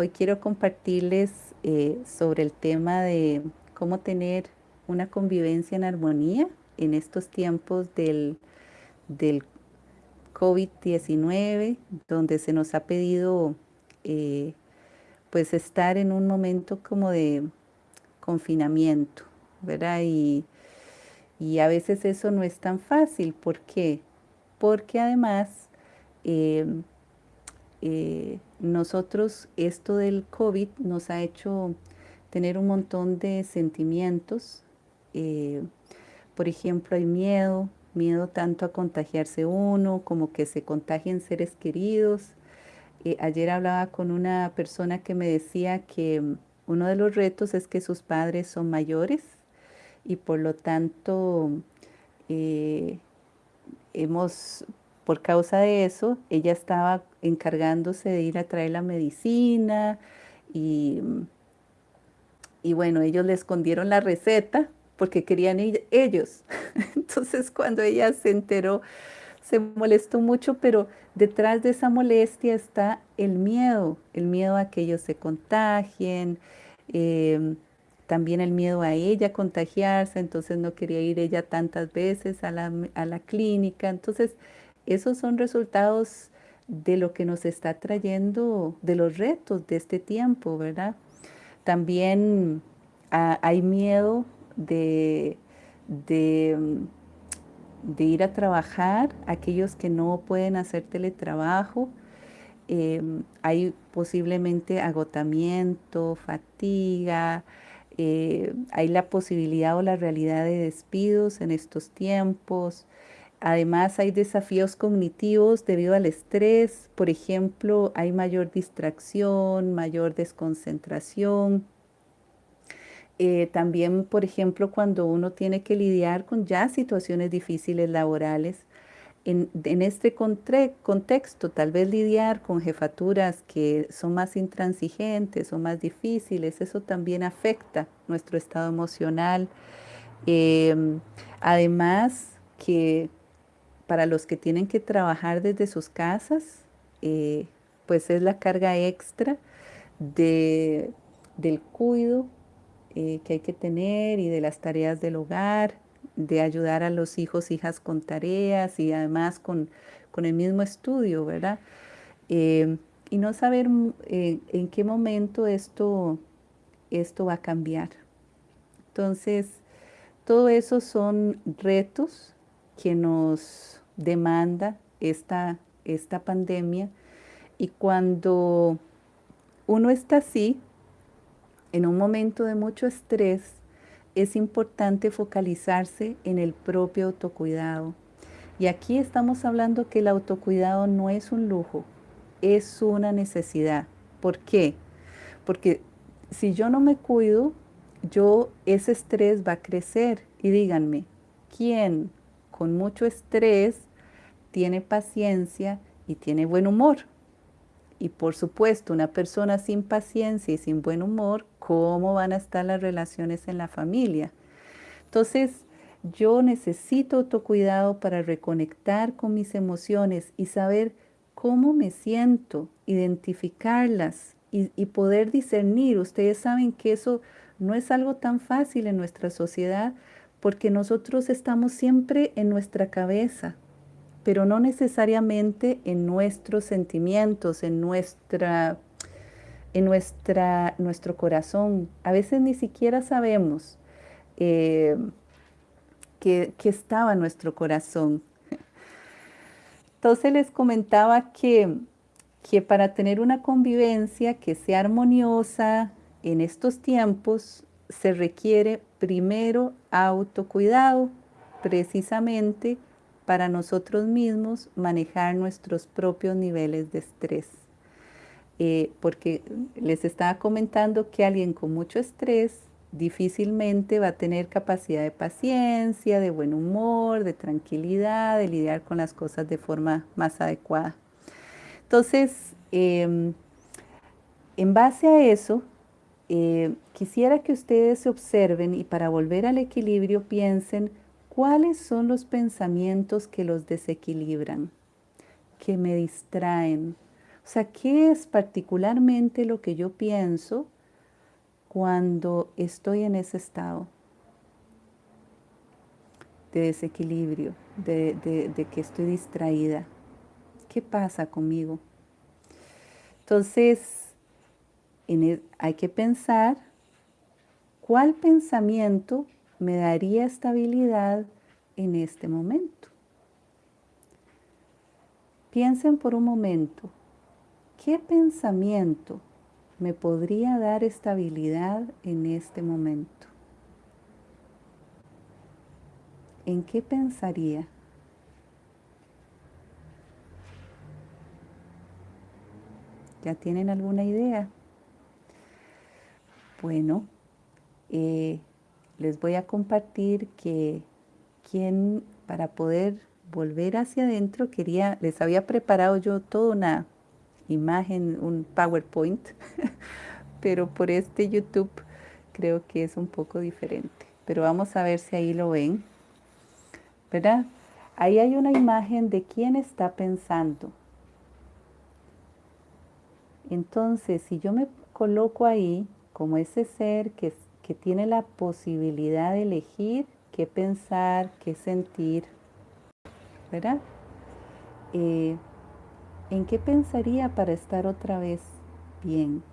Hoy quiero compartirles eh, sobre el tema de cómo tener una convivencia en armonía en estos tiempos del, del COVID-19, donde se nos ha pedido eh, pues estar en un momento como de confinamiento, ¿verdad? Y, a veces eso no es tan fácil. ¿Por qué? Porque además eh, nosotros esto del COVID nos ha hecho tener un montón de sentimientos. Eh, por ejemplo, hay miedo, miedo tanto a contagiarse uno como que se contagien seres queridos. Eh, ayer hablaba con una persona que me decía que uno de los retos es que sus padres son mayores y por lo tanto hemos por causa de eso, ella estaba encargándose de ir a traer la medicina y, y bueno, ellos le escondieron la receta porque querían ir ellos. Entonces cuando ella se enteró, se molestó mucho, pero detrás de esa molestia está el miedo, el miedo a que ellos se contagien, em, también el miedo a ella contagiarse, entonces no quería ir ella tantas veces a la, a la clínica. Entonces, esos son resultados de lo que nos está trayendo, de los retos de este tiempo, ¿verdad? También ah, hay miedo de, de, ir a trabajar, aquellos que no pueden hacer teletrabajo, em, hay posiblemente agotamiento, fatiga, eh, hay la posibilidad o la realidad de despidos en estos tiempos, Además hay desafíos cognitivos debido al estrés, por ejemplo, hay mayor distracción, mayor desconcentración. Eh, también, por ejemplo, cuando uno tiene que lidiar con ya situaciones difíciles laborales, en, este contexto, tal vez lidiar con jefaturas que son más intransigentes o más difíciles, eso también afecta nuestro estado emocional. Em, además, que para los que tienen que trabajar desde sus casas, eh, pues es la carga extra de, del cuido eh, que hay que tener y de las tareas del hogar, de ayudar a los hijos, hijas con tareas y además con, el mismo estudio, ¿verdad? Eh, y no saber en qué momento esto, esto va a cambiar. Entonces, todo eso son retos que nos demanda esta, esta pandemia. Y cuando uno está así, en un momento de mucho estrés, es importante focalizarse en el propio autocuidado. Y aquí estamos hablando que el autocuidado no es un lujo, es una necesidad. ¿Por qué? Porque si yo no me cuido, yo ese estrés va a crecer. Y díganme, ¿quién con mucho estrés tiene paciencia y tiene buen humor. Y por supuesto, una persona sin paciencia y sin buen humor, ¿cómo van a estar las relaciones en la familia? Entonces, yo necesito autocuidado para reconectar con mis emociones y saber cómo me siento, identificarlas y, y, poder discernir. Ustedes saben que eso no es algo tan fácil en nuestra sociedad porque nosotros estamos siempre en nuestra cabeza, pero no necesariamente en nuestros sentimientos, en nuestra en nuestra, nuestro corazón. A veces ni siquiera sabemos eh, que, estaba en nuestro corazón. Entonces les comentaba que, que para tener una convivencia que sea armoniosa en estos tiempos, se requiere primero autocuidado, precisamente para nosotros mismos manejar nuestros propios niveles de estrés. Eh, porque les estaba comentando que alguien con mucho estrés difícilmente va a tener capacidad de paciencia, de buen humor, de tranquilidad, de lidiar con las cosas de forma más adecuada. Entonces, em, en base a eso, eh, quisiera que ustedes se observen y para volver al equilibrio piensen ¿Cuáles son los pensamientos que los desequilibran, que me distraen? O sea, ¿qué es particularmente lo que yo pienso cuando estoy en ese estado de desequilibrio, de, que estoy distraída? ¿Qué pasa conmigo? Entonces, hay que pensar cuál pensamiento me daría estabilidad en este momento. Piensen por un momento, ¿qué pensamiento me podría dar estabilidad en este momento? ¿En qué pensaría? ¿Ya tienen alguna idea? Bueno, eh, les voy a compartir que quien para poder volver hacia adentro quería, les había preparado yo toda una imagen, un PowerPoint, pero por este YouTube creo que es un poco diferente. Pero vamos a ver si ahí lo ven. ¿Verdad? Ahí hay una imagen de quién está pensando. Entonces, si yo me coloco ahí como ese ser que, que tiene la posibilidad de elegir qué pensar, qué sentir, ¿verdad? Eh, ¿En qué pensaría para estar otra vez bien?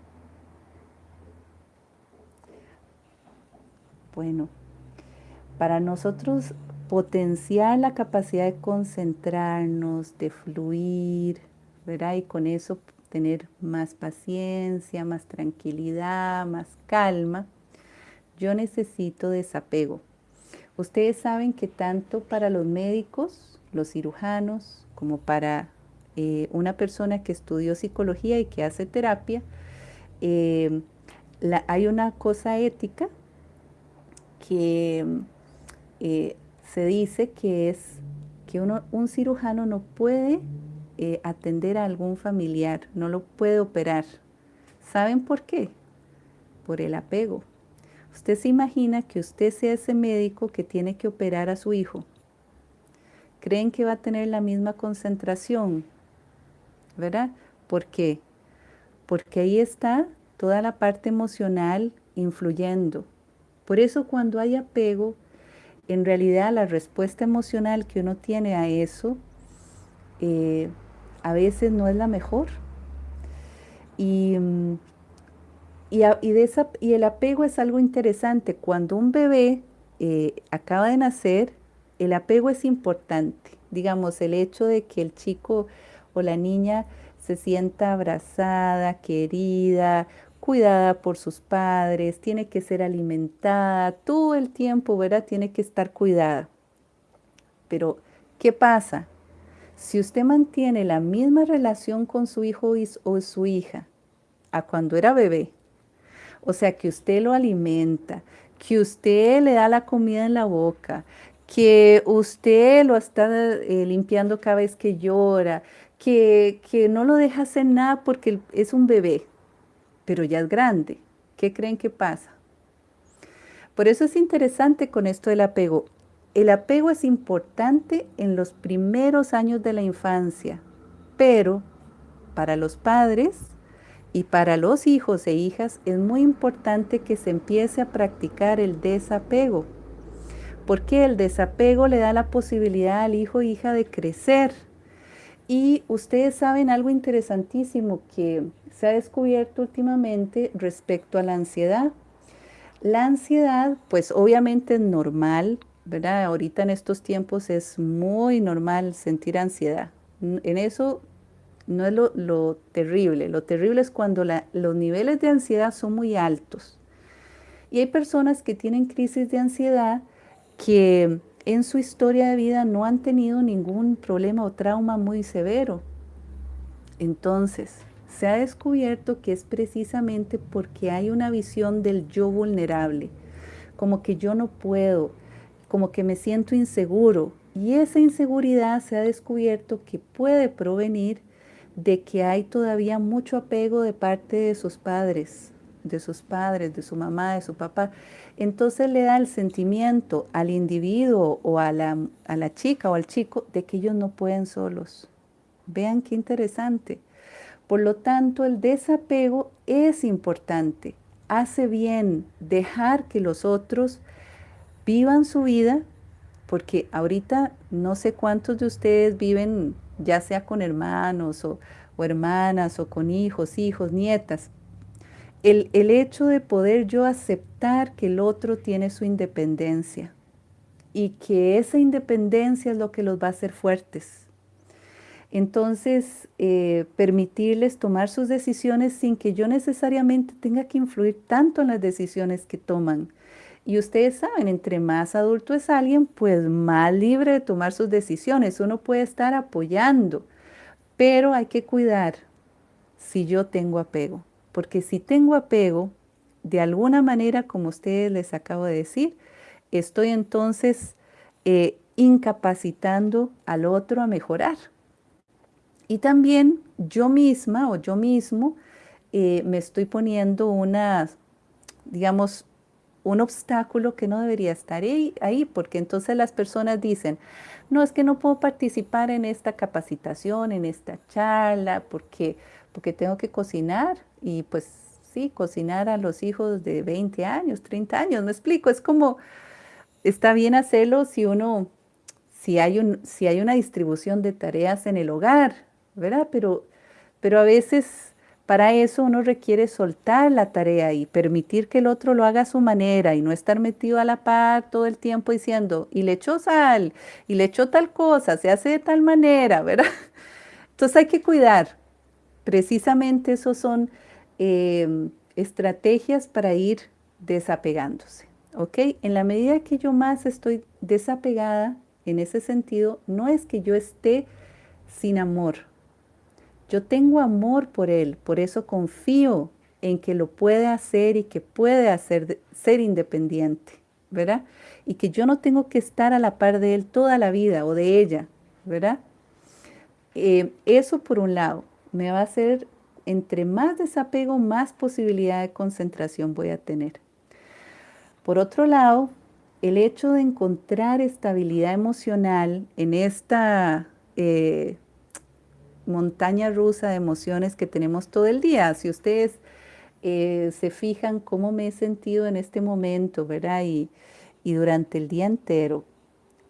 Bueno, para nosotros potenciar la capacidad de concentrarnos, de fluir, ¿verdad? Y con eso tener más paciencia, más tranquilidad, más calma, yo necesito desapego. Ustedes saben que tanto para los médicos, los cirujanos, como para eh, una persona que estudió psicología y que hace terapia, eh, hay una cosa ética que eh, se dice que es que uno, un cirujano no puede atender a algún familiar, no lo puede operar. ¿Saben por qué? Por el apego. Usted se imagina que usted sea ese médico que tiene que operar a su hijo. ¿Creen que va a tener la misma concentración? ¿Verdad? ¿Por qué? Porque ahí está toda la parte emocional influyendo. Por eso cuando hay apego, en realidad la respuesta emocional que uno tiene a eso eh, a veces no es la mejor. Y y, el apego es algo interesante. Cuando un bebé eh, acaba de nacer, el apego es importante. Digamos, el hecho de que el chico o la niña se sienta abrazada, querida, cuidada por sus padres, tiene que ser alimentada, todo el tiempo, ¿verdad? Tiene que estar cuidada. Pero, ¿qué pasa? Si usted mantiene la misma relación con su hijo o su hija a cuando era bebé, o sea, que usted lo alimenta, que usted le da la comida en la boca, que usted lo está eh, limpiando cada vez que llora, que, que no lo deja hacer nada porque es un bebé, pero ya es grande. ¿Qué creen que pasa? Por eso es interesante con esto del apego. El apego es importante en los primeros años de la infancia, pero para los padres y para los hijos e hijas es muy importante que se empiece a practicar el desapego, porque el desapego le da la posibilidad al hijo o hija de crecer. Y ustedes saben algo interesantísimo que se ha descubierto últimamente respecto a la ansiedad. La ansiedad, pues obviamente es normal, ¿verdad? Ahorita en estos tiempos es muy normal sentir ansiedad. En eso no es lo, terrible. Lo terrible es cuando los niveles de ansiedad son muy altos. Y hay personas que tienen crisis de ansiedad que en su historia de vida no han tenido ningún problema o trauma muy severo. Entonces, se ha descubierto que es precisamente porque hay una visión del yo vulnerable, como que yo no puedo, como que me siento inseguro. Y esa inseguridad se ha descubierto que puede provenir de que hay todavía mucho apego de parte de sus padres, de sus padres, de su mamá, de su papá. Entonces le da el sentimiento al individuo o a la, a la chica o al chico de que ellos no pueden solos. Vean qué interesante. Por lo tanto, el desapego es importante. Hace bien dejar que los otros vivan su vida, porque ahorita no sé cuántos de ustedes viven ya sea con hermanos o, hermanas o con hijos, hijos, nietas. El, el hecho de poder yo aceptar que el otro tiene su independencia y que esa independencia es lo que los va a hacer fuertes entonces, eh, permitirles tomar sus decisiones sin que yo necesariamente tenga que influir tanto en las decisiones que toman. Y ustedes saben, entre más adulto es alguien, pues más libre de tomar sus decisiones. Uno puede estar apoyando, pero hay que cuidar si yo tengo apego. Porque si tengo apego, de alguna manera, como ustedes les acabo de decir, estoy entonces eh, incapacitando al otro a mejorar. Y también yo misma o yo mismo eh, me estoy poniendo una, digamos, un obstáculo que no debería estar ahí, porque entonces las personas dicen, no, es que no puedo participar en esta capacitación, en esta charla, porque, porque tengo que cocinar y pues sí, cocinar a los hijos de 20 años, 30 años, me explico, es como, está bien hacerlo si uno, si hay, un, si hay una distribución de tareas en el hogar, ¿verdad? Pero, pero a veces para eso uno requiere soltar la tarea y permitir que el otro lo haga a su manera y no estar metido a la par todo el tiempo diciendo, y le echó sal, y le echó tal cosa, se hace de tal manera, ¿verdad? Entonces hay que cuidar. Precisamente esos son em, estrategias para ir desapegándose, ¿ok? En la medida que yo más estoy desapegada en ese sentido, no es que yo esté sin amor, yo tengo amor por Él, por eso confío en que lo puede hacer y que puede hacer, ser independiente, ¿verdad? Y que yo no tengo que estar a la par de Él toda la vida o de ella, ¿verdad? Eh, eso por un lado me va a hacer, entre más desapego, más posibilidad de concentración voy a tener. Por otro lado, el hecho de encontrar estabilidad emocional en esta eh, montaña rusa de emociones que tenemos todo el día. Si ustedes eh, se fijan cómo me he sentido en este momento, ¿verdad? Y, durante el día entero,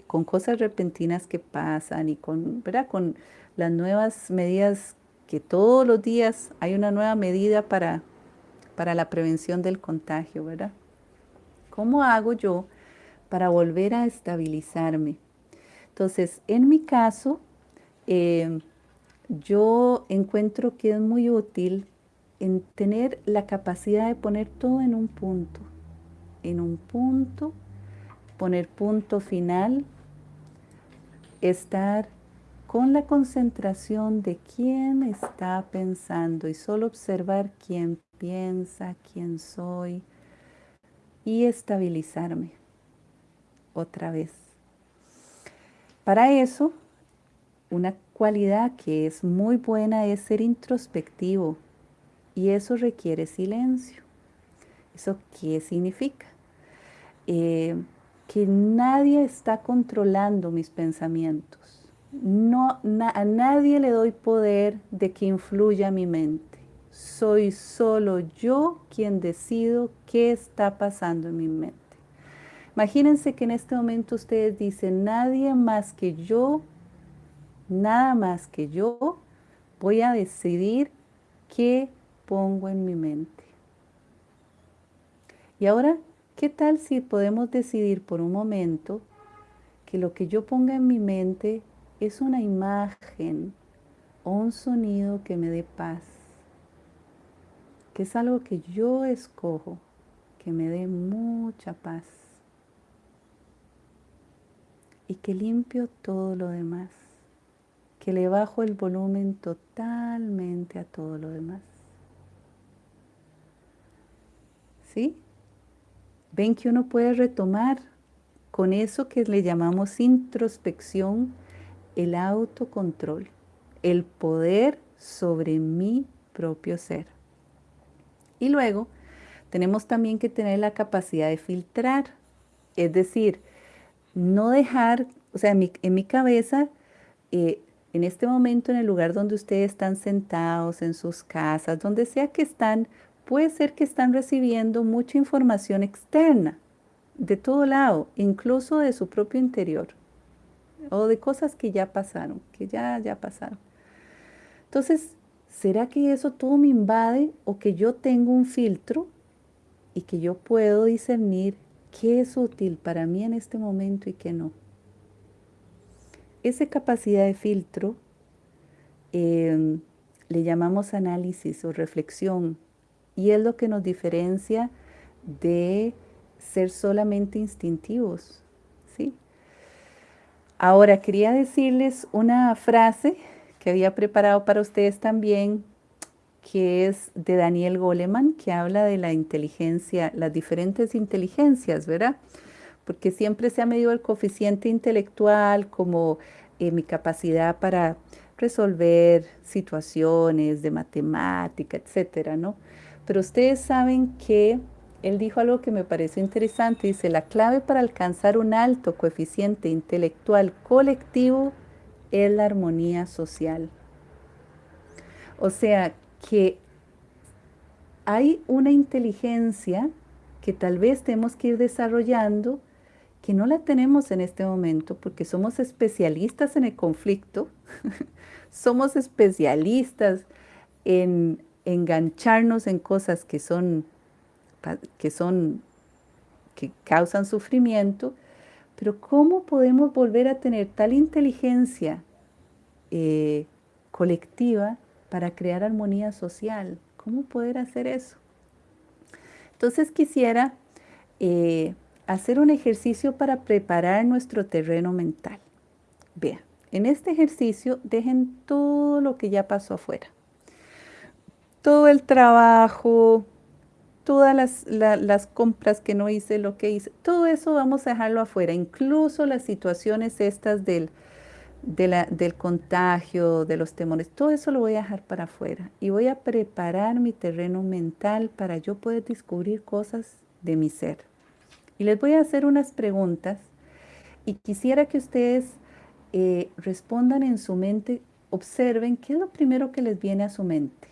con cosas repentinas que pasan y con, ¿verdad? Con las nuevas medidas que todos los días hay una nueva medida para, para la prevención del contagio, ¿verdad? ¿Cómo hago yo para volver a estabilizarme? Entonces, en mi caso, eh, yo encuentro que es muy útil en tener la capacidad de poner todo en un punto, en un punto, poner punto final, estar con la concentración de quién está pensando y solo observar quién piensa, quién soy y estabilizarme otra vez. Para eso, una cualidad que es muy buena es ser introspectivo y eso requiere silencio. ¿Eso qué significa? Eh, que nadie está controlando mis pensamientos. No, a nadie le doy poder de que influya mi mente. Soy solo yo quien decido qué está pasando en mi mente. Imagínense que en este momento ustedes dicen, nadie más que yo nada más que yo voy a decidir qué pongo en mi mente. Y ahora, ¿qué tal si podemos decidir por un momento que lo que yo ponga en mi mente es una imagen o un sonido que me dé paz? Que es algo que yo escojo, que me dé mucha paz. Y que limpio todo lo demás que le bajo el volumen totalmente a todo lo demás. ¿Sí? Ven que uno puede retomar con eso que le llamamos introspección, el autocontrol, el poder sobre mi propio ser. Y luego tenemos también que tener la capacidad de filtrar, es decir, no dejar, o sea, en mi, cabeza, eh, en este momento en el lugar donde ustedes están sentados, en sus casas, donde sea que están, puede ser que están recibiendo mucha información externa, de todo lado, incluso de su propio interior, o de cosas que ya pasaron, que ya, ya pasaron. Entonces, ¿será que eso todo me invade o que yo tengo un filtro y que yo puedo discernir qué es útil para mí en este momento y qué no? Esa capacidad de filtro em, le llamamos análisis o reflexión y es lo que nos diferencia de ser solamente instintivos. ¿sí? Ahora, quería decirles una frase que había preparado para ustedes también, que es de Daniel Goleman, que habla de la inteligencia, las diferentes inteligencias, ¿verdad? Porque siempre se ha medido el coeficiente intelectual como eh, mi capacidad para resolver situaciones de matemática, etcétera, ¿no? Pero ustedes saben que él dijo algo que me pareció interesante. Dice, la clave para alcanzar un alto coeficiente intelectual colectivo es la armonía social. O sea, que hay una inteligencia que tal vez tenemos que ir desarrollando que no la tenemos en este momento porque somos especialistas en el conflicto, somos especialistas en engancharnos en cosas que son, que son, que causan sufrimiento, pero ¿cómo podemos volver a tener tal inteligencia eh, colectiva para crear armonía social? ¿Cómo poder hacer eso? Entonces quisiera eh, hacer un ejercicio para preparar nuestro terreno mental. Vean, en este ejercicio dejen todo lo que ya pasó afuera. Todo el trabajo, todas las, compras que no hice, lo que hice, todo eso vamos a dejarlo afuera, incluso las situaciones estas del, del contagio, de los temores, todo eso lo voy a dejar para afuera y voy a preparar mi terreno mental para yo poder descubrir cosas de mi ser. Y les voy a hacer unas preguntas y quisiera que ustedes eh, respondan en su mente, observen qué es lo primero que les viene a su mente.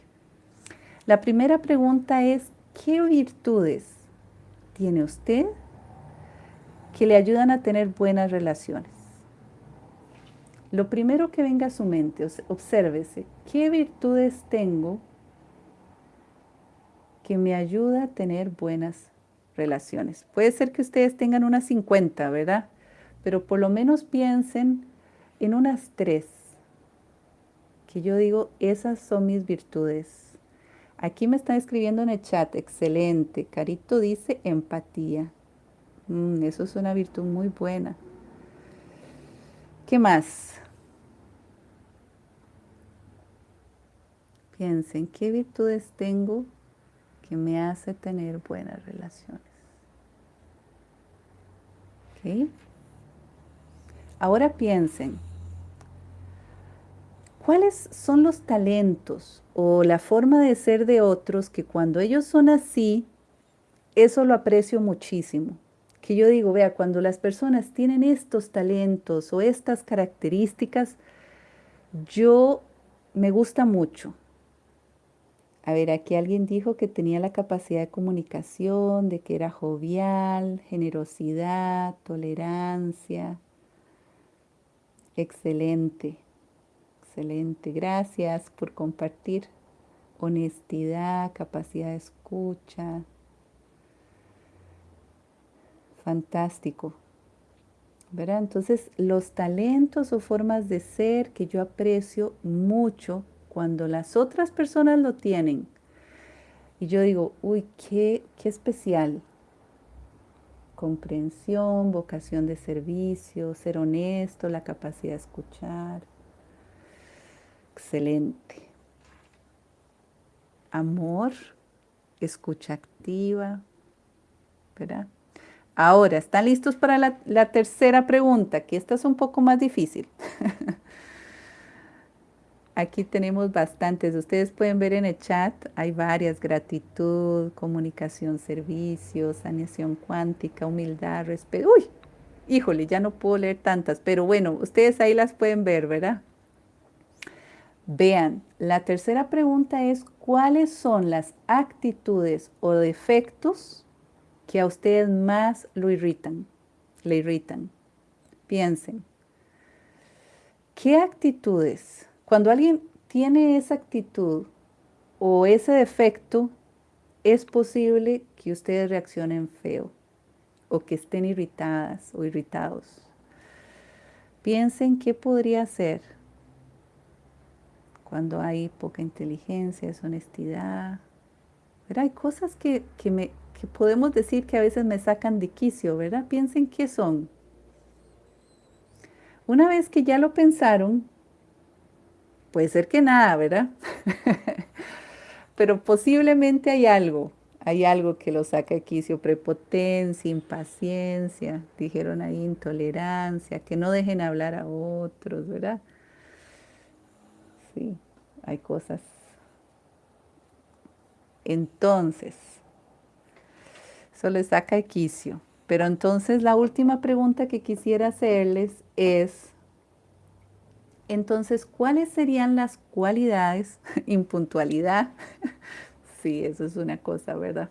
La primera pregunta es, ¿qué virtudes tiene usted que le ayudan a tener buenas relaciones? Lo primero que venga a su mente, obsérvese, ¿qué virtudes tengo que me ayuda a tener buenas relaciones. Puede ser que ustedes tengan unas 50, ¿verdad? Pero por lo menos piensen en unas tres, que yo digo, esas son mis virtudes. Aquí me están escribiendo en el chat, excelente. Carito dice empatía. Mm, eso es una virtud muy buena. ¿Qué más? Piensen, ¿qué virtudes tengo que me hace tener buenas relaciones. Ahora piensen, ¿cuáles son los talentos o la forma de ser de otros que cuando ellos son así, eso lo aprecio muchísimo? Que yo digo, vea, cuando las personas tienen estos talentos o estas características, yo me gusta mucho a ver, aquí alguien dijo que tenía la capacidad de comunicación, de que era jovial, generosidad, tolerancia. Excelente, excelente. Gracias por compartir. Honestidad, capacidad de escucha. Fantástico. ¿Verdad? Entonces, los talentos o formas de ser que yo aprecio mucho cuando las otras personas lo tienen, y yo digo, uy, qué, qué especial. Comprensión, vocación de servicio, ser honesto, la capacidad de escuchar. Excelente. Amor, escucha activa, ¿verdad? Ahora, ¿están listos para la, la tercera pregunta? Que esta es un poco más difícil. Aquí tenemos bastantes. Ustedes pueden ver en el chat, hay varias. Gratitud, comunicación, servicio, saneación cuántica, humildad, respeto. Uy, híjole, ya no puedo leer tantas, pero bueno, ustedes ahí las pueden ver, ¿verdad? Vean, la tercera pregunta es, ¿cuáles son las actitudes o defectos que a ustedes más lo irritan? Le irritan. Piensen. ¿Qué actitudes? Cuando alguien tiene esa actitud o ese defecto, es posible que ustedes reaccionen feo o que estén irritadas o irritados. Piensen qué podría ser cuando hay poca inteligencia, deshonestidad. ¿verdad? Hay cosas que, me, que podemos decir que a veces me sacan de quicio, ¿verdad? Piensen qué son. Una vez que ya lo pensaron, puede ser que nada, ¿verdad? Pero posiblemente hay algo, hay algo que lo saca de prepotencia, impaciencia, dijeron ahí intolerancia, que no dejen hablar a otros, ¿verdad? Sí, hay cosas. Entonces, eso le saca de. Pero entonces la última pregunta que quisiera hacerles es, entonces, ¿cuáles serían las cualidades? Impuntualidad. sí, eso es una cosa, ¿verdad?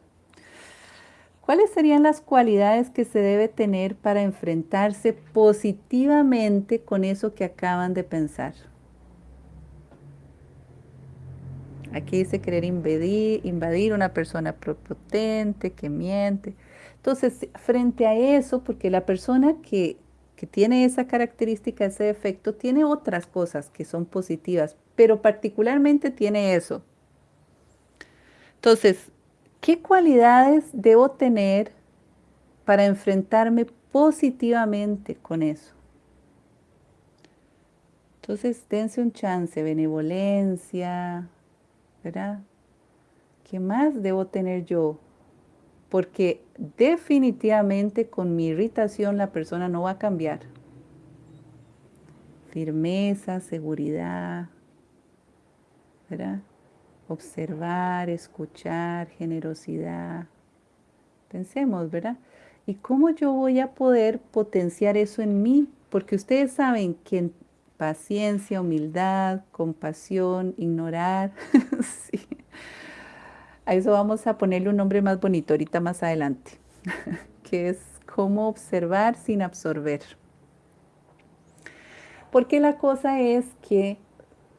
¿Cuáles serían las cualidades que se debe tener para enfrentarse positivamente con eso que acaban de pensar? Aquí dice querer invadir, invadir una persona prepotente, que miente. Entonces, frente a eso, porque la persona que tiene esa característica, ese defecto, tiene otras cosas que son positivas, pero particularmente tiene eso. Entonces, ¿qué cualidades debo tener para enfrentarme positivamente con eso? Entonces, dense un chance, benevolencia, ¿verdad? ¿Qué más debo tener yo porque definitivamente con mi irritación la persona no va a cambiar. Firmeza, seguridad, ¿verdad? Observar, escuchar, generosidad. Pensemos, ¿verdad? ¿Y cómo yo voy a poder potenciar eso en mí? Porque ustedes saben que paciencia, humildad, compasión, ignorar, sí, a eso vamos a ponerle un nombre más bonito ahorita más adelante, que es cómo observar sin absorber. Porque la cosa es que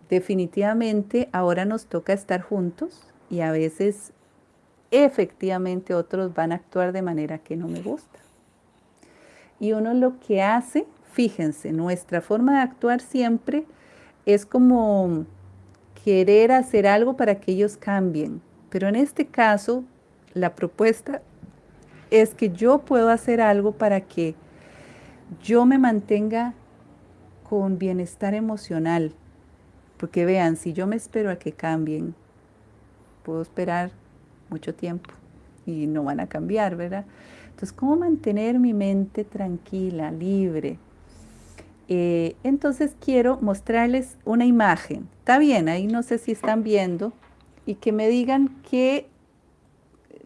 definitivamente ahora nos toca estar juntos y a veces efectivamente otros van a actuar de manera que no me gusta. Y uno lo que hace, fíjense, nuestra forma de actuar siempre es como querer hacer algo para que ellos cambien, pero en este caso, la propuesta es que yo puedo hacer algo para que yo me mantenga con bienestar emocional. Porque vean, si yo me espero a que cambien, puedo esperar mucho tiempo y no van a cambiar, ¿verdad? Entonces, ¿cómo mantener mi mente tranquila, libre? Eh, entonces quiero mostrarles una imagen. Está bien, ahí no sé si están viendo, y que me digan que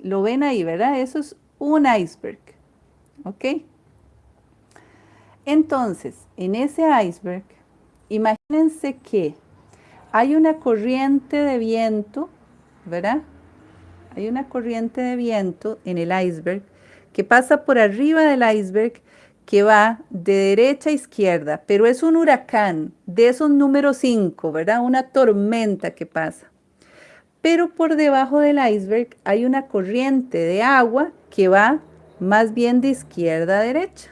lo ven ahí, ¿verdad? Eso es un iceberg, ¿ok? Entonces, en ese iceberg, imagínense que hay una corriente de viento, ¿verdad? Hay una corriente de viento en el iceberg que pasa por arriba del iceberg que va de derecha a izquierda, pero es un huracán de esos números 5, ¿verdad? Una tormenta que pasa pero por debajo del iceberg hay una corriente de agua que va más bien de izquierda a derecha.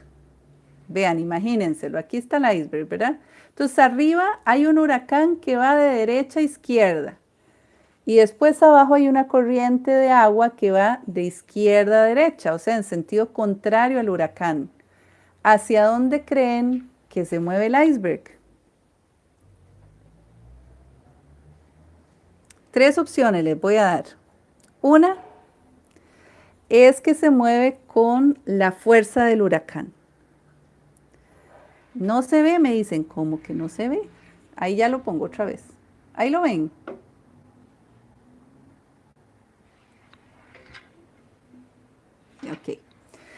Vean, imagínenselo, aquí está el iceberg, ¿verdad? Entonces arriba hay un huracán que va de derecha a izquierda. Y después abajo hay una corriente de agua que va de izquierda a derecha, o sea, en sentido contrario al huracán. ¿Hacia dónde creen que se mueve el iceberg? Tres opciones les voy a dar. Una es que se mueve con la fuerza del huracán. No se ve, me dicen, ¿cómo que no se ve? Ahí ya lo pongo otra vez. Ahí lo ven. Ok.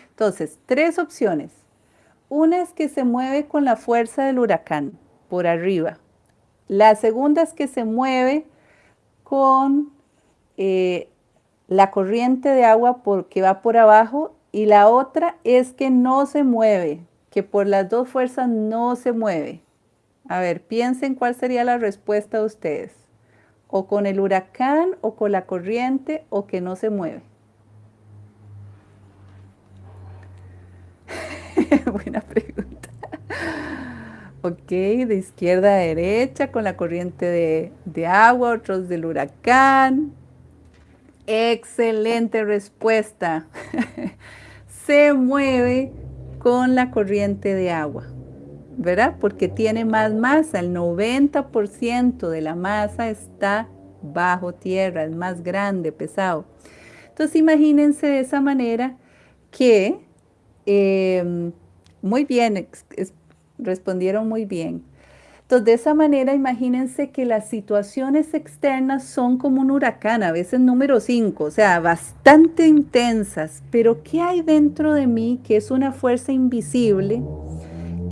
Entonces, tres opciones. Una es que se mueve con la fuerza del huracán, por arriba. La segunda es que se mueve con eh, la corriente de agua porque va por abajo y la otra es que no se mueve, que por las dos fuerzas no se mueve. A ver, piensen cuál sería la respuesta de ustedes. O con el huracán, o con la corriente, o que no se mueve. Buena pregunta. Ok, de izquierda a derecha, con la corriente de, agua, otros del huracán. Excelente respuesta. se mueve con la corriente de agua. ¿verdad? Porque tiene más masa, el 90% de la masa está bajo tierra, es más grande, pesado. Entonces imagínense de esa manera que, em, muy bien, respondieron muy bien. Entonces de esa manera imagínense que las situaciones externas son como un huracán, a veces número 5, o sea, bastante intensas, pero ¿qué hay dentro de mí que es una fuerza invisible?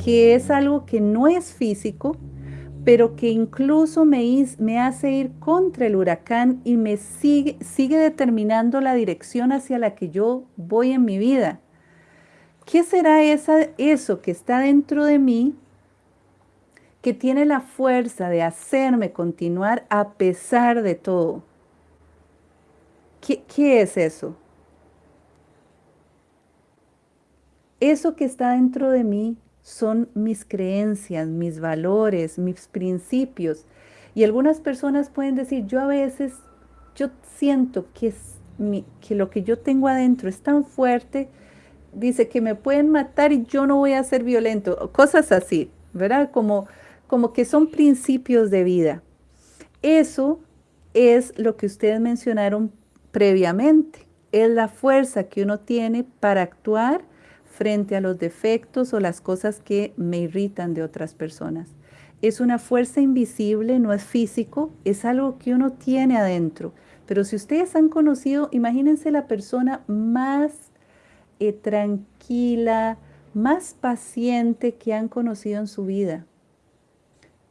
que es algo que no es físico, pero que incluso me, me hace ir contra el huracán y me sigue, sigue determinando la dirección hacia la que yo voy en mi vida. ¿Qué será esa, eso que está dentro de mí que tiene la fuerza de hacerme continuar a pesar de todo? ¿Qué, qué es eso? Eso que está dentro de mí son mis creencias, mis valores, mis principios. Y algunas personas pueden decir, yo a veces, yo siento que, es que lo que yo tengo adentro es tan fuerte, dice que me pueden matar y yo no voy a ser violento, cosas así, ¿verdad? Como, como que son principios de vida. Eso es lo que ustedes mencionaron previamente, es la fuerza que uno tiene para actuar frente a los defectos o las cosas que me irritan de otras personas. Es una fuerza invisible, no es físico, es algo que uno tiene adentro. Pero si ustedes han conocido, imagínense la persona más tranquila, más paciente que han conocido en su vida.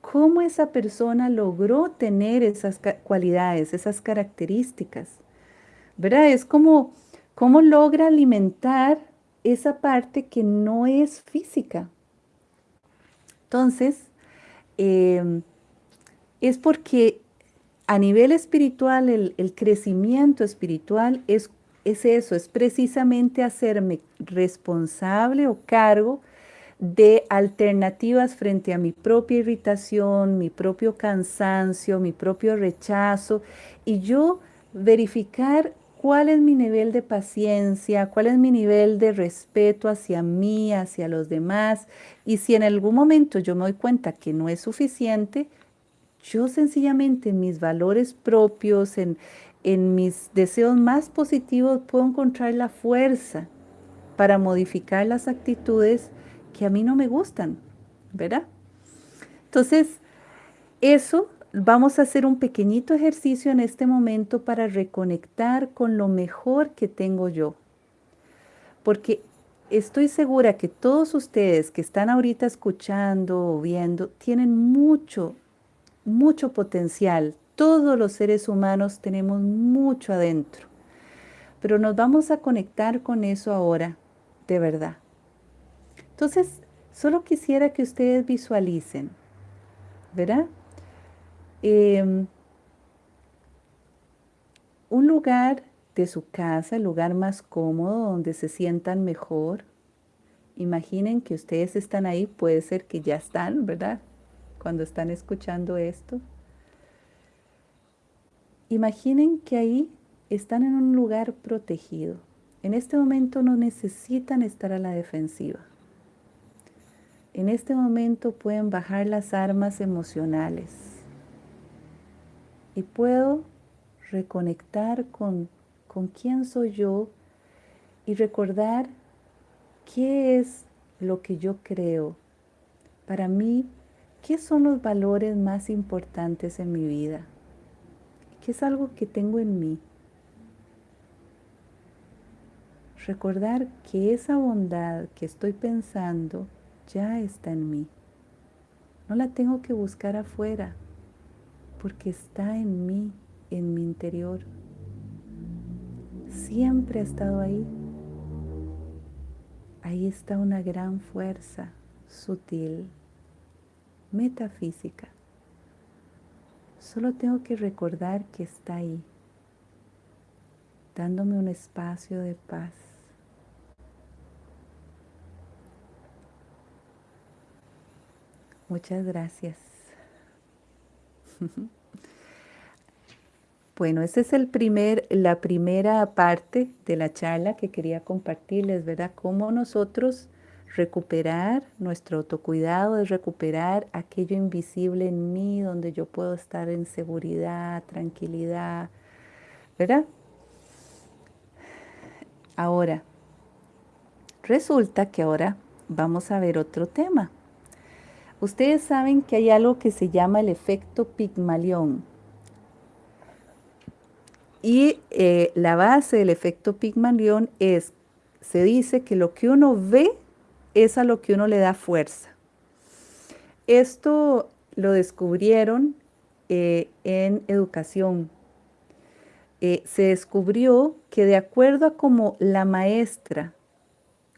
¿Cómo esa persona logró tener esas cualidades, esas características? ¿Verdad? Es como cómo logra alimentar esa parte que no es física. Entonces, em, es porque a nivel espiritual, el, crecimiento espiritual es, es eso, es precisamente hacerme responsable o cargo de alternativas frente a mi propia irritación, mi propio cansancio, mi propio rechazo, y yo verificar cuál es mi nivel de paciencia, cuál es mi nivel de respeto hacia mí, hacia los demás. Y si en algún momento yo me doy cuenta que no es suficiente, yo sencillamente en mis valores propios, en, en mis deseos más positivos, puedo encontrar la fuerza para modificar las actitudes que a mí no me gustan, ¿verdad? Entonces, eso Vamos a hacer un pequeñito ejercicio en este momento para reconectar con lo mejor que tengo yo. Porque estoy segura que todos ustedes que están ahorita escuchando o viendo tienen mucho, mucho potencial. Todos los seres humanos tenemos mucho adentro. Pero nos vamos a conectar con eso ahora, de verdad. Entonces, solo quisiera que ustedes visualicen, ¿verdad? Em, un lugar de su casa, el lugar más cómodo, donde se sientan mejor. Imaginen que ustedes están ahí, puede ser que ya están, ¿verdad? Cuando están escuchando esto. Imaginen que ahí están en un lugar protegido. En este momento no necesitan estar a la defensiva. En este momento pueden bajar las armas emocionales y puedo reconectar con, con quién soy yo y recordar qué es lo que yo creo. Para mí, ¿qué son los valores más importantes en mi vida? ¿Qué es algo que tengo en mí? Recordar que esa bondad que estoy pensando ya está en mí. No la tengo que buscar afuera porque está en mí, en mi interior. Siempre ha estado ahí. Ahí está una gran fuerza sutil, metafísica. Solo tengo que recordar que está ahí, dándome un espacio de paz. Muchas gracias. Bueno, esa es el primer, la primera parte de la charla que quería compartirles, ¿verdad? Cómo nosotros recuperar nuestro autocuidado, es recuperar aquello invisible en mí, donde yo puedo estar en seguridad, tranquilidad, ¿verdad? Ahora, resulta que ahora vamos a ver otro tema. Ustedes saben que hay algo que se llama el efecto Pigmalión. Y eh, la base del efecto Pigmalión es, se dice que lo que uno ve es a lo que uno le da fuerza. Esto lo descubrieron eh, en educación. Eh, se descubrió que de acuerdo a cómo la maestra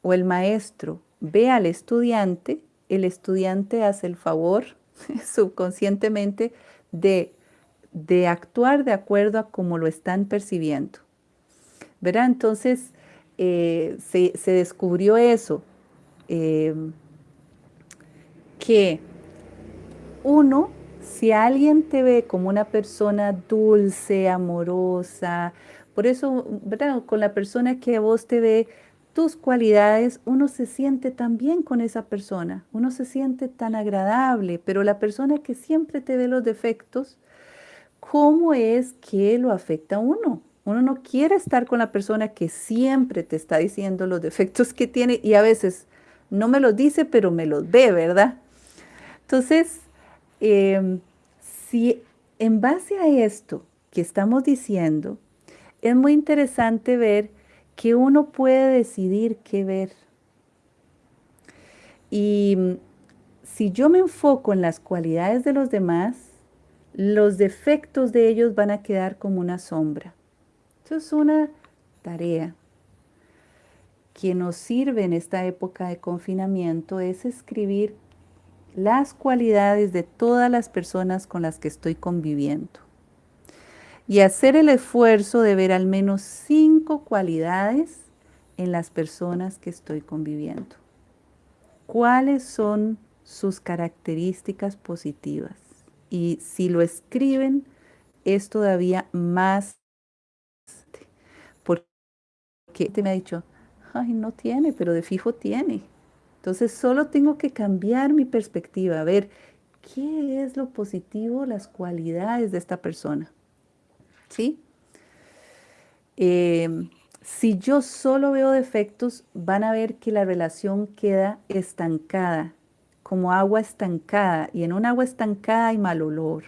o el maestro ve al estudiante, el estudiante hace el favor subconscientemente de, de, actuar de acuerdo a cómo lo están percibiendo. ¿Verdad? Entonces eh, se, se, descubrió eso, eh, que uno, si alguien te ve como una persona dulce, amorosa, por eso, ¿verdad? Con la persona que vos te ve tus cualidades, uno se siente tan bien con esa persona, uno se siente tan agradable, pero la persona que siempre te ve los defectos, ¿cómo es que lo afecta a uno? Uno no quiere estar con la persona que siempre te está diciendo los defectos que tiene y a veces no me los dice, pero me los ve, ¿verdad? Entonces, em, si en base a esto que estamos diciendo, es muy interesante ver que uno puede decidir qué ver. Y mm, si yo me enfoco en las cualidades de los demás, los defectos de ellos van a quedar como una sombra. Eso es una tarea que nos sirve en esta época de confinamiento, es escribir las cualidades de todas las personas con las que estoy conviviendo y hacer el esfuerzo de ver al menos cinco cualidades en las personas que estoy conviviendo. ¿Cuáles son sus características positivas? Y si lo escriben, es todavía más porque te me ha dicho, ay, no tiene, pero de fijo tiene. Entonces solo tengo que cambiar mi perspectiva, a ver qué es lo positivo, las cualidades de esta persona. ¿sí? Em, si yo solo veo defectos, van a ver que la relación queda estancada, como agua estancada. Y en un agua estancada hay mal olor,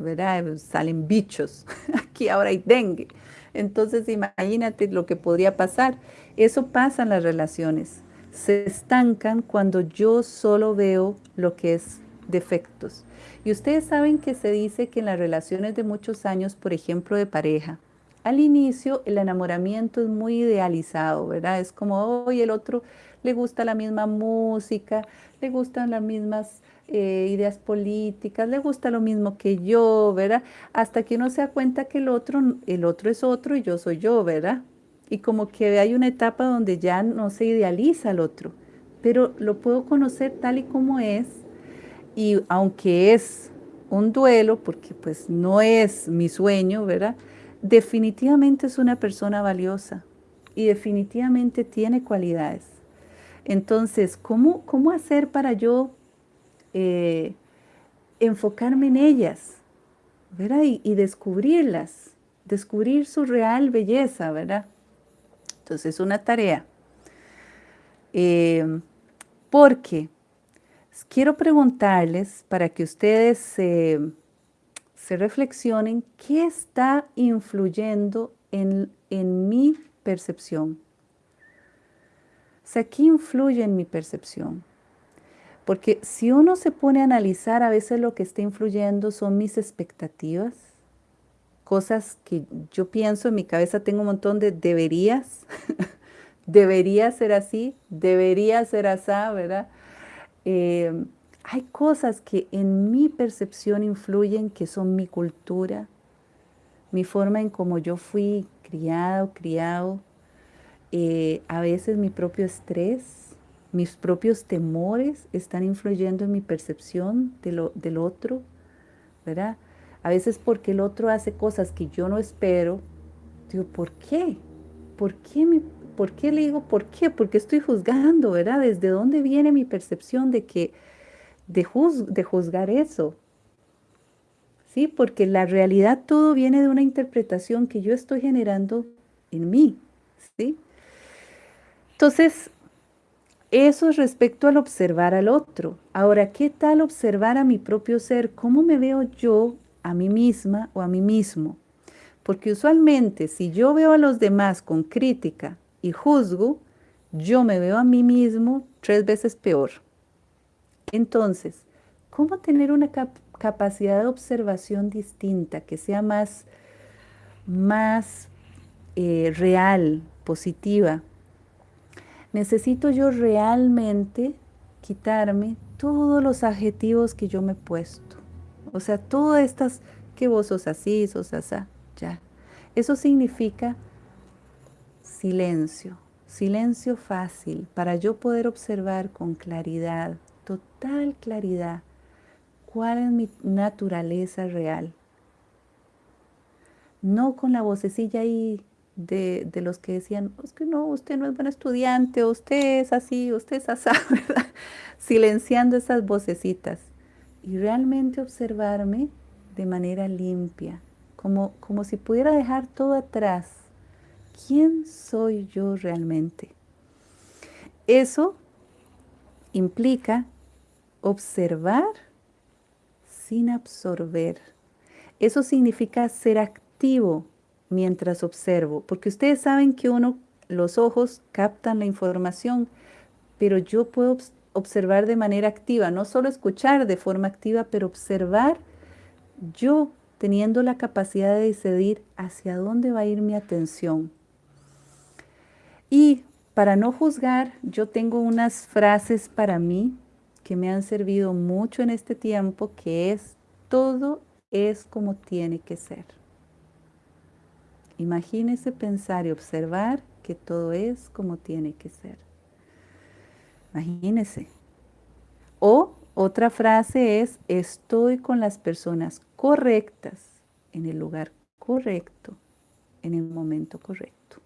¿verdad? Salen bichos. Aquí ahora hay dengue. Entonces imagínate lo que podría pasar. Eso pasa en las relaciones. Se estancan cuando yo solo veo lo que es defectos. Y ustedes saben que se dice que en las relaciones de muchos años, por ejemplo, de pareja, al inicio el enamoramiento es muy idealizado, ¿verdad? Es como, hoy el otro le gusta la misma música, le gustan las mismas eh, ideas políticas, le gusta lo mismo que yo, ¿verdad? Hasta que uno se da cuenta que el otro, el otro es otro y yo soy yo, ¿verdad? Y como que hay una etapa donde ya no se idealiza al otro, pero lo puedo conocer tal y como es y aunque es un duelo, porque pues no es mi sueño, ¿verdad? Definitivamente es una persona valiosa y definitivamente tiene cualidades. Entonces, ¿cómo, cómo hacer para yo eh, enfocarme en ellas, ¿verdad? Y, descubrirlas, descubrir su real belleza, ¿verdad? Entonces, es una tarea. Eh, porque quiero preguntarles para que ustedes se, reflexionen qué está influyendo en, en mi percepción. O sea, ¿qué influye en mi percepción? Porque si uno se pone a analizar, a veces lo que está influyendo son mis expectativas, cosas que yo pienso en mi cabeza, tengo un montón de deberías, debería ser así, debería ser así, ¿verdad? Eh, hay cosas que en mi percepción influyen, que son mi cultura, mi forma en cómo yo fui criado, criado, eh, a veces mi propio estrés, mis propios temores están influyendo en mi percepción de lo, del otro, ¿verdad? A veces porque el otro hace cosas que yo no espero, digo, ¿por qué? ¿Por qué, mi, ¿Por qué le digo por qué? Porque estoy juzgando, ¿verdad? ¿Desde dónde viene mi percepción de que de, de juzgar eso? ¿Sí? Porque la realidad todo viene de una interpretación que yo estoy generando en mí, ¿sí? Entonces, eso es respecto al observar al otro. Ahora, ¿qué tal observar a mi propio ser? ¿Cómo me veo yo a mí misma o a mí mismo? Porque usualmente si yo veo a los demás con crítica y juzgo, yo me veo a mí mismo tres veces peor. Entonces, ¿cómo tener una capacidad de observación distinta que sea más, más eh, real, positiva? Necesito yo realmente quitarme todos los adjetivos que yo me he puesto. O sea, todas estas, que vos sos así, sos así, ya. Eso significa silencio, silencio fácil para yo poder observar con claridad, total claridad, cuál es mi naturaleza real. No con la vocecilla ahí de, los que decían, es que no, usted no es buen estudiante, usted es así, usted es así, ¿verdad? Silenciando esas vocecitas y realmente observarme de manera limpia, como, como si pudiera dejar todo atrás. ¿Quién soy yo realmente? Eso implica observar sin absorber. Eso significa ser activo mientras observo, porque ustedes saben que uno, los ojos captan la información, pero yo puedo observar de manera activa, no solo escuchar de forma activa, pero observar yo teniendo la capacidad de decidir hacia dónde va a ir mi atención. Y para no juzgar, yo tengo unas frases para mí que me han servido mucho en este tiempo, que es, todo es como tiene que ser. Imagínese pensar y observar que todo es como tiene que ser. Imagínese. O otra frase es, estoy con las personas correctas, en el lugar correcto, en el momento correcto.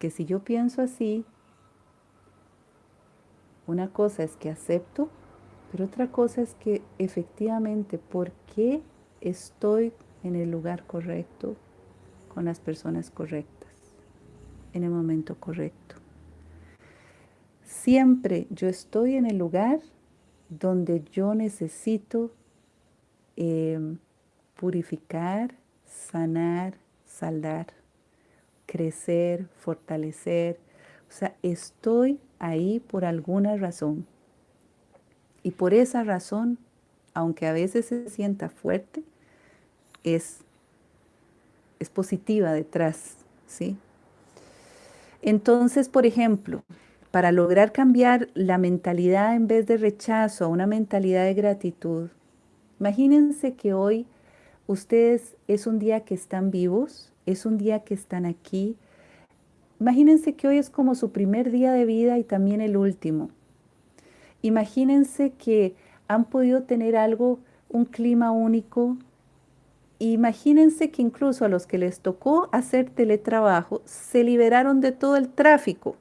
que si yo pienso así, una cosa es que acepto, pero otra cosa es que efectivamente, ¿por qué estoy en el lugar correcto, con las personas correctas, en el momento correcto? Siempre yo estoy en el lugar donde yo necesito em, purificar, sanar, saldar crecer, fortalecer. O sea, estoy ahí por alguna razón. Y por esa razón, aunque a veces se sienta fuerte, es, es positiva detrás, ¿sí? Entonces, por ejemplo, para lograr cambiar la mentalidad en vez de rechazo a una mentalidad de gratitud, imagínense que hoy ustedes es un día que están vivos, es un día que están aquí. Imagínense que hoy es como su primer día de vida y también el último. Imagínense que han podido tener algo, un clima único. Imagínense que incluso a los que les tocó hacer teletrabajo se liberaron de todo el tráfico.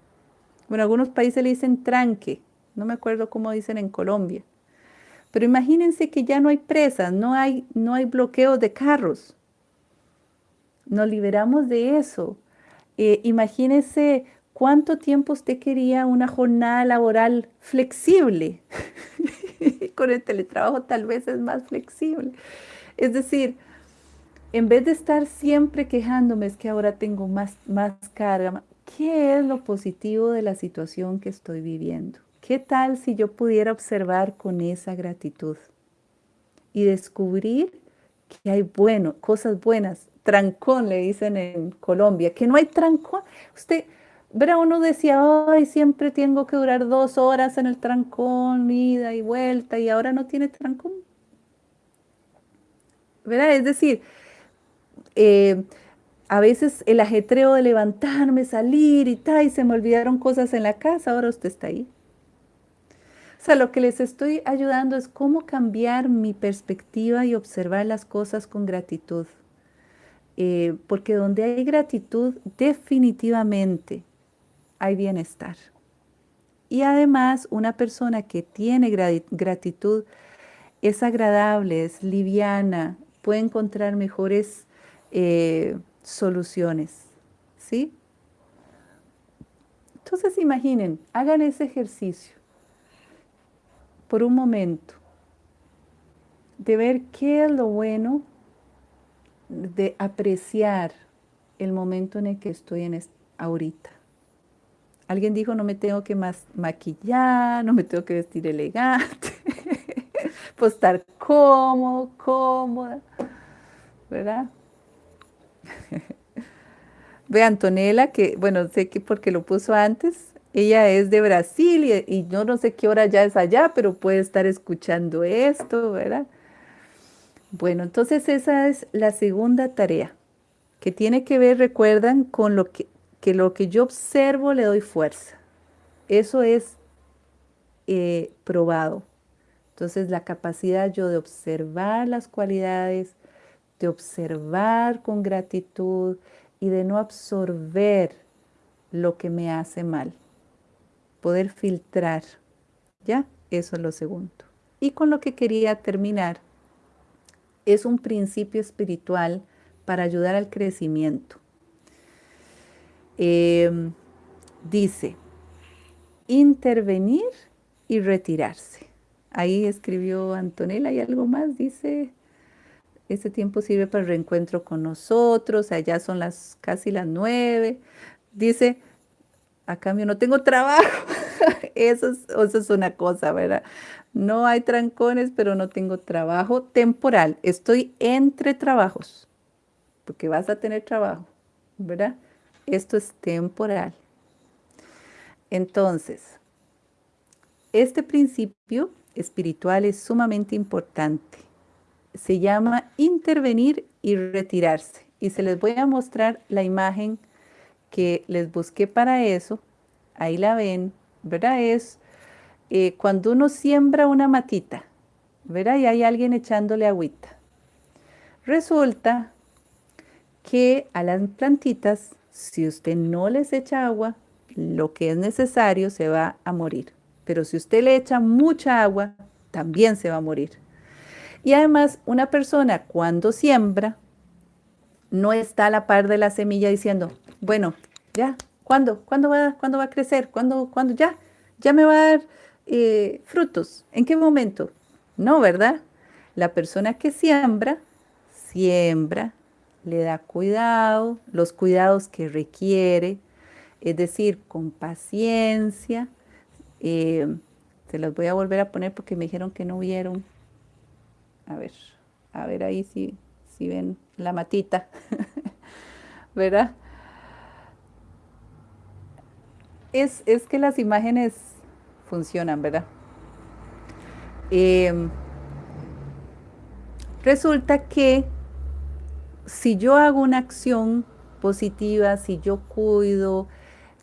Bueno, algunos países le dicen tranque, no me acuerdo cómo dicen en Colombia. Pero imagínense que ya no hay presas, no hay, no hay bloqueos de carros nos liberamos de eso. Eh, imagínese cuánto tiempo usted quería una jornada laboral flexible. Con el teletrabajo tal vez es más flexible. Es decir, en vez de estar siempre quejándome, es que ahora tengo más, más carga, ¿qué es lo positivo de la situación que estoy viviendo? ¿Qué tal si yo pudiera observar con esa gratitud y descubrir que hay bueno, cosas buenas? Trancón, le dicen en Colombia, que no hay trancón. Usted, verá, uno decía, ay, siempre tengo que durar dos horas en el trancón, ida y vuelta, y ahora no tiene trancón. ¿Verdad? Es decir, eh, a veces el ajetreo de levantarme, salir y tal, y se me olvidaron cosas en la casa, ahora usted está ahí. O sea, lo que les estoy ayudando es cómo cambiar mi perspectiva y observar las cosas con gratitud. Eh, porque donde hay gratitud, definitivamente hay bienestar. Y además, una persona que tiene gratitud es agradable, es liviana, puede encontrar mejores eh, soluciones. ¿Sí? Entonces imaginen, hagan ese ejercicio por un momento de ver qué es lo bueno, de apreciar el momento en el que estoy en ahorita. Alguien dijo, no me tengo que más maquillar, no me tengo que vestir elegante, pues estar cómodo, cómoda, ¿verdad? Ve Antonella, que bueno, sé que porque lo puso antes, ella es de Brasil y, y, yo no sé qué hora ya es allá, pero puede estar escuchando esto, ¿verdad? Bueno, entonces esa es la segunda tarea, que tiene que ver, recuerdan, con lo que, que lo que yo observo le doy fuerza. Eso es eh, probado. Entonces la capacidad yo de observar las cualidades, de observar con gratitud y de no absorber lo que me hace mal. Poder filtrar. ¿Ya? Eso es lo segundo. Y con lo que quería terminar, es un principio espiritual para ayudar al crecimiento. Em, dice, intervenir y retirarse. Ahí escribió Antonella y algo más, dice, este tiempo sirve para el reencuentro con nosotros, allá son las casi las nueve. Dice, a cambio no tengo trabajo. eso, es, eso es una cosa, ¿verdad? No hay trancones, pero no tengo trabajo temporal. Estoy entre trabajos, porque vas a tener trabajo, ¿verdad? Esto es temporal. Entonces, este principio espiritual es sumamente importante se llama intervenir y retirarse. Y se les voy a mostrar la imagen que les busqué para eso. Ahí la ven, ¿verdad? Es eh, cuando uno siembra una matita, ¿verdad? Y hay alguien echándole agüita. Resulta que a las plantitas, si usted no les echa agua, lo que es necesario se va a morir. Pero si usted le echa mucha agua, también se va a morir. Y además, una persona cuando siembra, no está a la par de la semilla diciendo, bueno, ya, ¿cuándo? ¿Cuándo va, ¿cuándo va a crecer? ¿Cuándo, ¿Cuándo ya? ¿Ya me va a dar eh, frutos? ¿En qué momento? No, ¿verdad? La persona que siembra, siembra, le da cuidado, los cuidados que requiere, es decir, con paciencia. Eh, se las voy a volver a poner porque me dijeron que no vieron a ver, a ver ahí si, si ven la matita, ¿verdad? Es, es, que las imágenes funcionan, ¿verdad? Em, resulta que si yo hago una acción positiva, si yo cuido,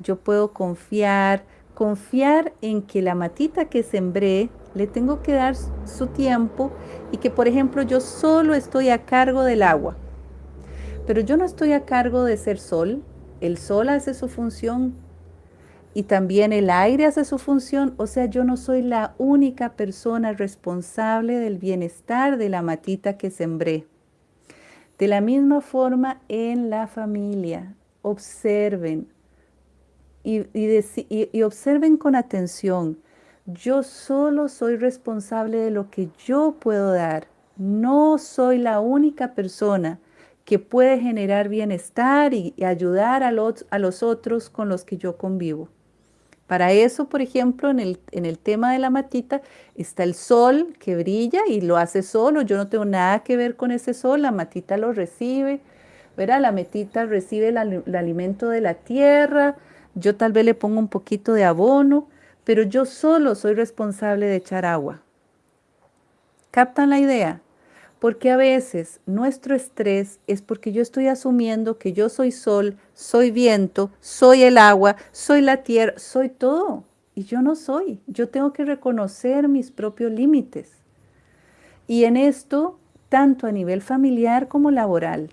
yo puedo confiar, confiar en que la matita que sembré le tengo que dar su tiempo y que, por ejemplo, yo solo estoy a cargo del agua. Pero yo no estoy a cargo de ser sol. El sol hace su función y también el aire hace su función. O sea, yo no soy la única persona responsable del bienestar de la matita que sembré. De la misma forma en la familia, observen y, y observen con atención yo solo soy responsable de lo que yo puedo dar. No soy la única persona que puede generar bienestar y, ayudar a los, a los otros con los que yo convivo. Para eso, por ejemplo, en el, en el tema de la matita, está el sol que brilla y lo hace solo. Yo no tengo nada que ver con ese sol, la matita lo recibe. ¿verdad? La matita recibe el alimento de la tierra. Yo tal vez le pongo un poquito de abono, pero yo solo soy responsable de echar agua. ¿Captan la idea? Porque a veces nuestro estrés es porque yo estoy asumiendo que yo soy sol, soy viento, soy el agua, soy la tierra, soy todo. Y yo no soy. Yo tengo que reconocer mis propios límites. Y en esto, tanto a nivel familiar como laboral.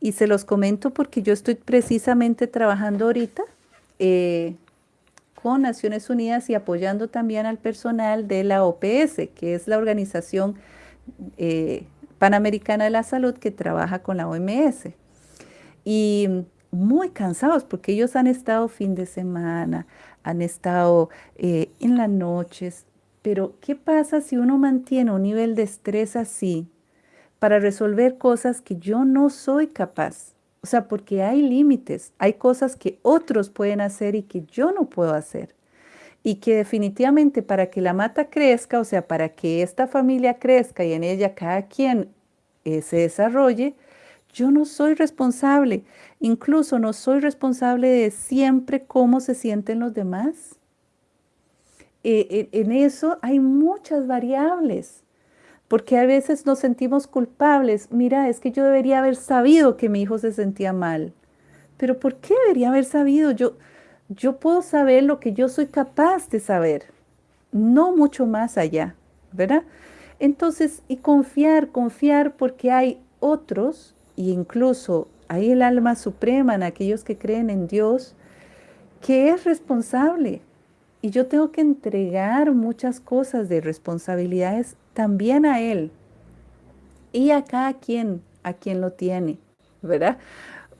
Y se los comento porque yo estoy precisamente trabajando ahorita eh, Naciones Unidas y apoyando también al personal de la OPS, que es la organización eh, Panamericana de la Salud que trabaja con la OMS. Y muy cansados porque ellos han estado fin de semana, han estado eh, en las noches. Pero, ¿qué pasa si uno mantiene un nivel de estrés así para resolver cosas que yo no soy capaz? O sea, porque hay límites, hay cosas que otros pueden hacer y que yo no puedo hacer y que definitivamente para que la mata crezca, o sea, para que esta familia crezca y en ella cada quien eh, se desarrolle, yo no soy responsable. Incluso no soy responsable de siempre cómo se sienten los demás. Eh, en eso hay muchas variables, porque a veces nos sentimos culpables. Mira, es que yo debería haber sabido que mi hijo se sentía mal. Pero ¿por qué debería haber sabido? Yo, yo puedo saber lo que yo soy capaz de saber, no mucho más allá, ¿verdad? Entonces, y confiar, confiar porque hay otros, e incluso hay el alma suprema en aquellos que creen en Dios, que es responsable. Y yo tengo que entregar muchas cosas de responsabilidades también a Él y a cada quien, a quien lo tiene, ¿verdad?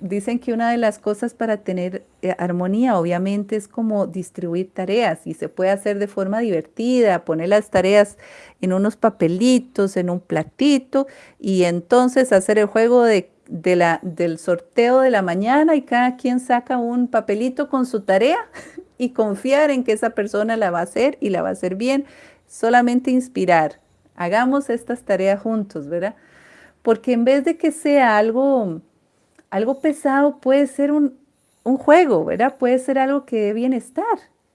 dicen que una de las cosas para tener eh, armonía obviamente es como distribuir tareas y se puede hacer de forma divertida, poner las tareas en unos papelitos, en un platito y entonces hacer el juego del sorteo de la mañana y cada quien saca un papelito con su tarea y confiar en que esa persona la va a hacer y la va a hacer bien, solamente inspirar. Hagamos estas tareas juntos, ¿verdad? Porque en vez de que sea algo algo pesado puede ser un, juego, ¿verdad? Puede ser algo que dé bienestar.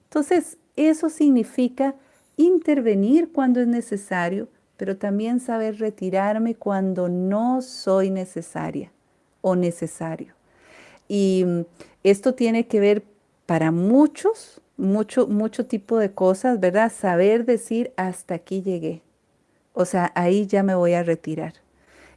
Entonces, eso significa intervenir cuando es necesario, pero también saber retirarme cuando no soy necesaria o necesario. Y mm, esto tiene que ver para muchos, mucho, mucho tipo de cosas, ¿verdad? Saber decir hasta aquí llegué. O sea, ahí ya me voy a retirar.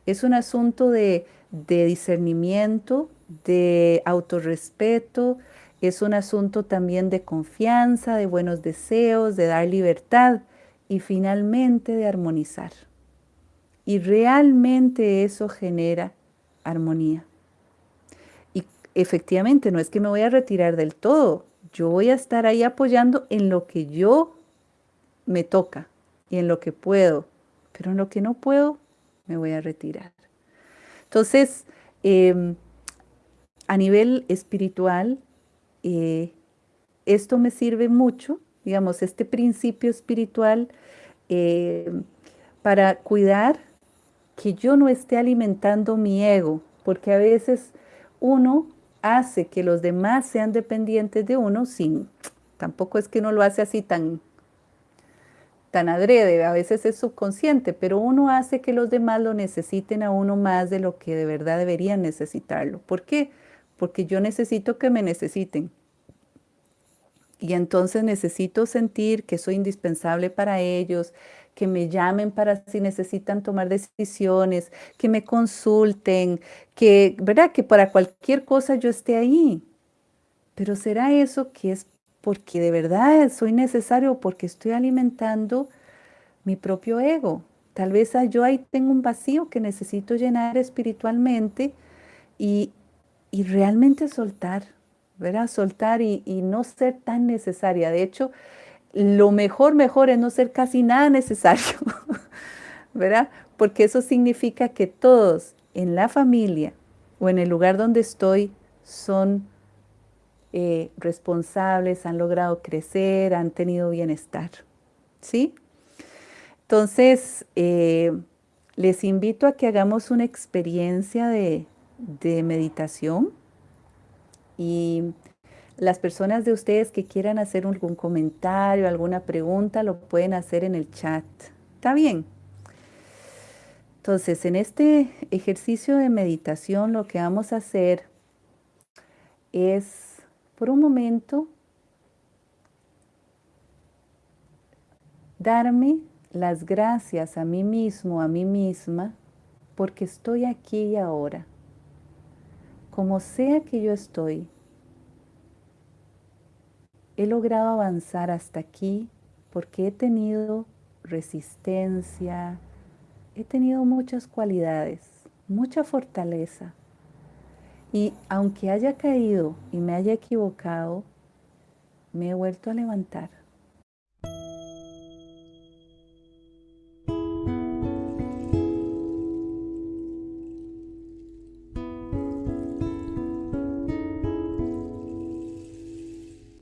Es un asunto de discernimiento, de autorrespeto, es un asunto también de confianza, de buenos deseos, de dar libertad y finalmente de armonizar. Y realmente eso genera armonía. Y efectivamente no es que me voy a retirar del todo, yo voy a estar ahí apoyando en lo que yo me toca y en lo que puedo, pero en lo que no puedo me voy a retirar. Entonces, em, a nivel espiritual, eh, esto me sirve mucho, digamos, este principio espiritual em, para cuidar que yo no esté alimentando mi ego, porque a veces uno hace que los demás sean dependientes de uno sin, tampoco es que uno lo hace así tan tan adrede, a veces es subconsciente, pero uno hace que los demás lo necesiten a uno más de lo que de verdad deberían necesitarlo. ¿Por qué? Porque yo necesito que me necesiten. Y entonces necesito sentir que soy indispensable para ellos, que me llamen para si necesitan tomar decisiones, que me consulten, que, ¿verdad? Que para cualquier cosa yo esté ahí. Pero ¿será eso que es porque de verdad soy necesario, porque estoy alimentando mi propio ego. Tal vez yo ahí tengo un vacío que necesito llenar espiritualmente y, realmente soltar, ¿verdad? Soltar y, y, no ser tan necesaria. De hecho, lo mejor, mejor es no ser casi nada necesario, ¿verdad? Porque eso significa que todos en la familia o en el lugar donde estoy son eh, responsables, han logrado crecer, han tenido bienestar. ¿Sí? Entonces, eh, les invito a que hagamos una experiencia de, de meditación y las personas de ustedes que quieran hacer algún comentario, alguna pregunta, lo pueden hacer en el chat. ¿Está bien? Entonces, en este ejercicio de meditación lo que vamos a hacer es, por un momento, darme las gracias a mí mismo, a mí misma, porque estoy aquí y ahora. Como sea que yo estoy, he logrado avanzar hasta aquí porque he tenido resistencia, he tenido muchas cualidades, mucha fortaleza. Y aunque haya caído y me haya equivocado, me he vuelto a levantar.